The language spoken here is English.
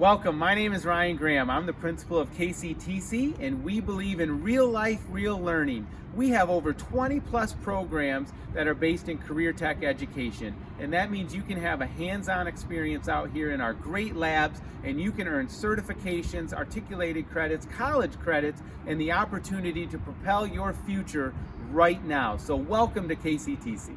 Welcome, my name is Ryan Graham. I'm the principal of KCTC and we believe in real life, real learning. We have over 20 plus programs that are based in career tech education and that means you can have a hands-on experience out here in our great labs and you can earn certifications, articulated credits, college credits and the opportunity to propel your future right now. So welcome to KCTC.